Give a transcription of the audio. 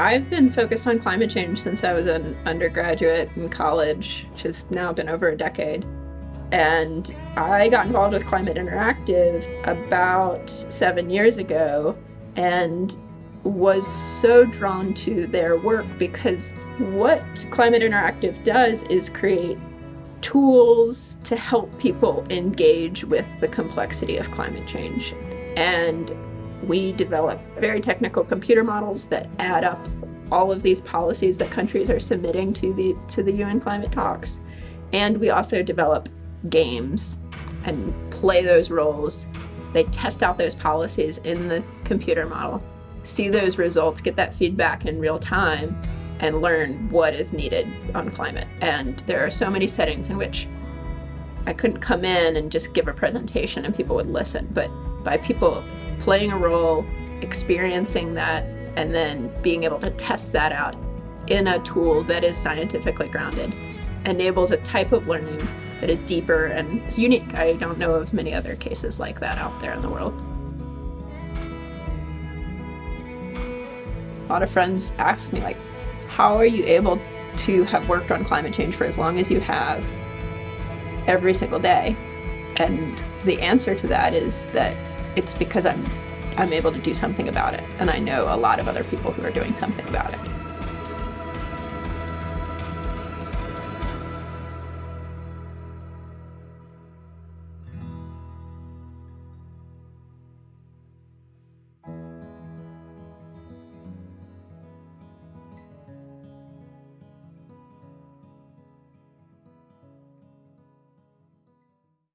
I've been focused on climate change since I was an undergraduate in college, which has now been over a decade. And I got involved with Climate Interactive about seven years ago and was so drawn to their work because what Climate Interactive does is create tools to help people engage with the complexity of climate change. And we develop very technical computer models that add up all of these policies that countries are submitting to the to the UN climate talks. And we also develop games and play those roles. They test out those policies in the computer model, see those results, get that feedback in real time, and learn what is needed on climate. And there are so many settings in which I couldn't come in and just give a presentation and people would listen, but by people playing a role, experiencing that, and then being able to test that out in a tool that is scientifically grounded enables a type of learning that is deeper and it's unique. I don't know of many other cases like that out there in the world. A lot of friends ask me like, how are you able to have worked on climate change for as long as you have every single day? And the answer to that is that it's because I'm I'm able to do something about it. And I know a lot of other people who are doing something about it.